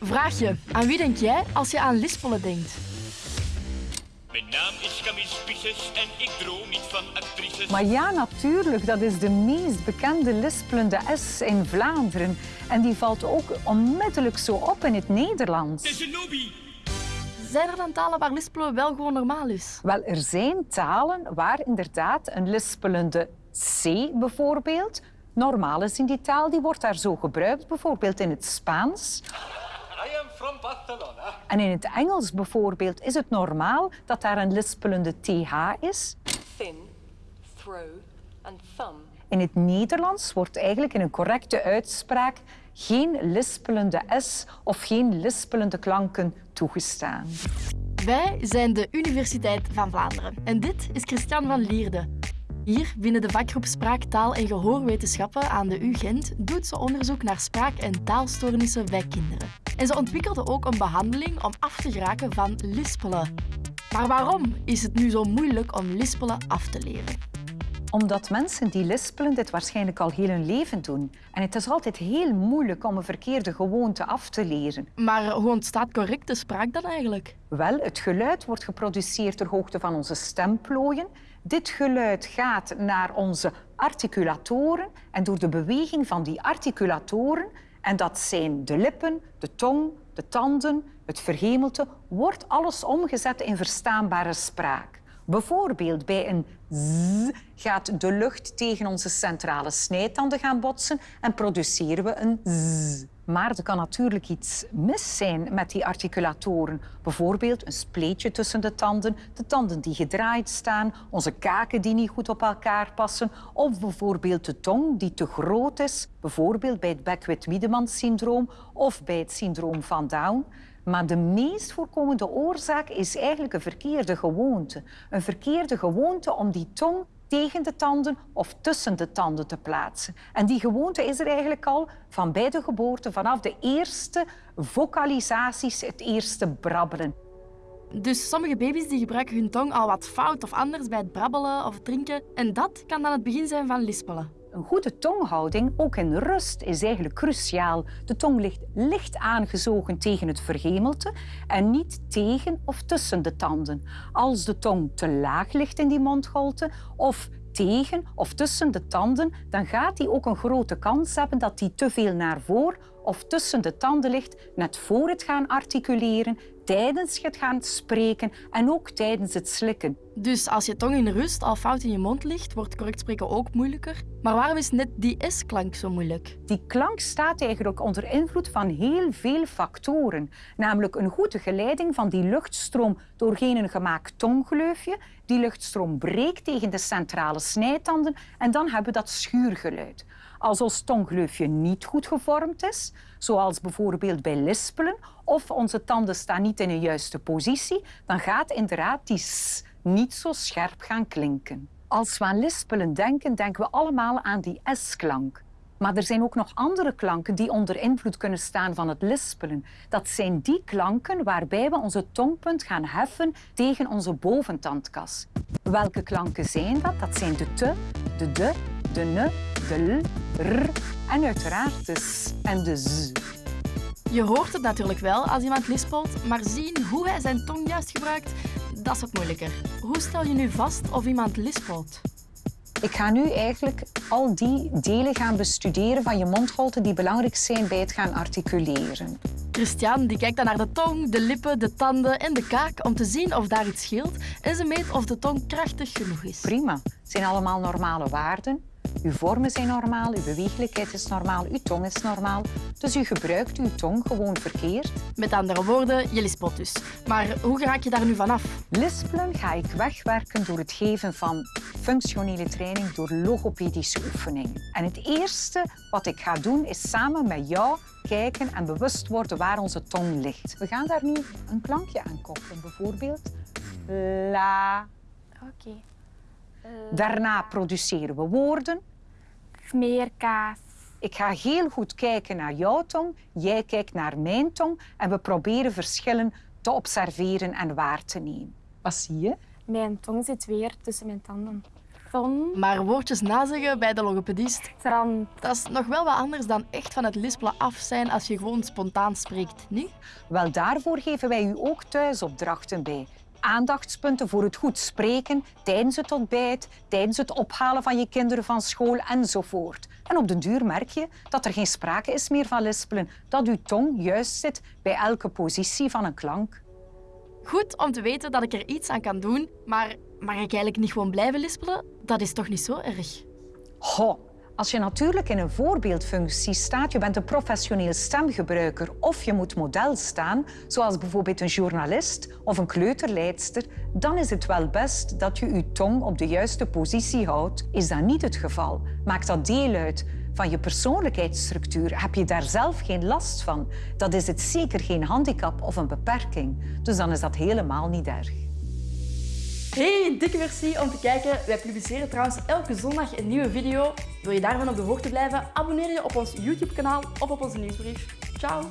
Vraagje. Aan wie denk jij als je aan lispelen denkt? Mijn naam is Camille Spices en ik droom niet van actrices. Maar ja, natuurlijk, dat is de meest bekende lispelende S in Vlaanderen. En die valt ook onmiddellijk zo op in het Nederlands. Het is een lobby. Zijn er dan talen waar lispelen wel gewoon normaal is? Wel, er zijn talen waar inderdaad een lispelende C bijvoorbeeld normaal is in die taal. Die wordt daar zo gebruikt, bijvoorbeeld in het Spaans. I am from Barcelona. En in het Engels bijvoorbeeld is het normaal dat daar een lispelende TH is. thin, throw, and thumb. In het Nederlands wordt eigenlijk in een correcte uitspraak geen lispelende S of geen lispelende klanken toegestaan. Wij zijn de Universiteit van Vlaanderen en dit is Christian van Lierde. Hier, binnen de vakgroep Spraak, Taal en Gehoorwetenschappen aan de UGent, doet ze onderzoek naar spraak- en taalstoornissen bij kinderen. En ze ontwikkelde ook een behandeling om af te geraken van lispelen. Maar waarom is het nu zo moeilijk om lispelen af te leren? Omdat mensen die lispelen dit waarschijnlijk al heel hun leven doen. En het is altijd heel moeilijk om een verkeerde gewoonte af te leren. Maar hoe ontstaat correcte spraak dan eigenlijk? Wel, het geluid wordt geproduceerd ter hoogte van onze stemplooien. Dit geluid gaat naar onze articulatoren en door de beweging van die articulatoren, en dat zijn de lippen, de tong, de tanden, het verhemelte, wordt alles omgezet in verstaanbare spraak. Bijvoorbeeld bij een z gaat de lucht tegen onze centrale snijtanden gaan botsen en produceren we een z. Maar er kan natuurlijk iets mis zijn met die articulatoren. Bijvoorbeeld een spleetje tussen de tanden, de tanden die gedraaid staan, onze kaken die niet goed op elkaar passen, of bijvoorbeeld de tong die te groot is, bijvoorbeeld bij het Beckwith-Wiedemann-syndroom of bij het syndroom van Down. Maar de meest voorkomende oorzaak is eigenlijk een verkeerde gewoonte. Een verkeerde gewoonte om die tong tegen de tanden of tussen de tanden te plaatsen. En die gewoonte is er eigenlijk al van bij de geboorte, vanaf de eerste vocalisaties, het eerste brabbelen. Dus sommige baby's die gebruiken hun tong al wat fout of anders bij het brabbelen of drinken. En dat kan dan het begin zijn van lispelen. Een goede tonghouding, ook in rust, is eigenlijk cruciaal. De tong ligt licht aangezogen tegen het verhemelte en niet tegen of tussen de tanden. Als de tong te laag ligt in die mondholte of tegen of tussen de tanden, dan gaat die ook een grote kans hebben dat die te veel naar voren of tussen de tanden ligt, net voor het gaan articuleren, tijdens het gaan spreken en ook tijdens het slikken. Dus als je tong in rust al fout in je mond ligt, wordt correct spreken ook moeilijker. Maar waarom is net die S-klank zo moeilijk? Die klank staat eigenlijk onder invloed van heel veel factoren. Namelijk een goede geleiding van die luchtstroom doorheen een gemaakt tonggleufje. Die luchtstroom breekt tegen de centrale snijtanden en dan hebben we dat schuurgeluid. Als ons tonggleufje niet goed gevormd is, zoals bijvoorbeeld bij lispelen, of onze tanden staan niet in een juiste positie, dan gaat inderdaad die s niet zo scherp gaan klinken. Als we aan lispelen denken, denken we allemaal aan die S-klank. Maar er zijn ook nog andere klanken die onder invloed kunnen staan van het lispelen. Dat zijn die klanken waarbij we onze tongpunt gaan heffen tegen onze boventandkas. Welke klanken zijn dat? Dat zijn de te, de de, de ne, de l, r en uiteraard de s en de z. Je hoort het natuurlijk wel als iemand lispelt, maar zien hoe hij zijn tong juist gebruikt, dat is wat moeilijker. Hoe stel je nu vast of iemand lispelt? Ik ga nu eigenlijk al die delen gaan bestuderen van je mondholte die belangrijk zijn bij het gaan articuleren. Christian die kijkt dan naar de tong, de lippen, de tanden en de kaak om te zien of daar iets scheelt en ze meet of de tong krachtig genoeg is. Prima. Het zijn allemaal normale waarden. Uw vormen zijn normaal, uw beweeglijkheid is normaal, uw tong is normaal. Dus u gebruikt uw tong gewoon verkeerd. Met andere woorden, je lispelt dus. Maar hoe raak je daar nu vanaf? Lispelen ga ik wegwerken door het geven van functionele training door logopedische oefeningen. En het eerste wat ik ga doen is samen met jou kijken en bewust worden waar onze tong ligt. We gaan daar nu een klankje aan koppelen, bijvoorbeeld la. Oké. Daarna produceren we woorden. Smeerkaas. Ik ga heel goed kijken naar jouw tong, jij kijkt naar mijn tong en we proberen verschillen te observeren en waar te nemen. Wat zie je? Mijn tong zit weer tussen mijn tanden. Zon. Maar woordjes nazeggen bij de logopedist, dat is nog wel wat anders dan echt van het lispelen af zijn als je gewoon spontaan spreekt, niet? Wel, daarvoor geven wij u ook thuisopdrachten bij. Aandachtspunten voor het goed spreken tijdens het ontbijt, tijdens het ophalen van je kinderen van school enzovoort. En op den duur merk je dat er geen sprake is meer van lispelen, dat uw tong juist zit bij elke positie van een klank. Goed om te weten dat ik er iets aan kan doen, maar mag ik eigenlijk niet gewoon blijven lispelen? Dat is toch niet zo erg? Ho, als je natuurlijk in een voorbeeldfunctie staat, je bent een professioneel stemgebruiker of je moet model staan, zoals bijvoorbeeld een journalist of een kleuterleidster, dan is het wel best dat je je tong op de juiste positie houdt. Is dat niet het geval? Maakt dat deel uit van je persoonlijkheidsstructuur? Heb je daar zelf geen last van? Dat is het zeker geen handicap of een beperking. Dus dan is dat helemaal niet erg. Hey, dikke merci om te kijken. Wij publiceren trouwens elke zondag een nieuwe video. Wil je daarvan op de hoogte blijven? Abonneer je op ons YouTube-kanaal of op onze nieuwsbrief. Ciao!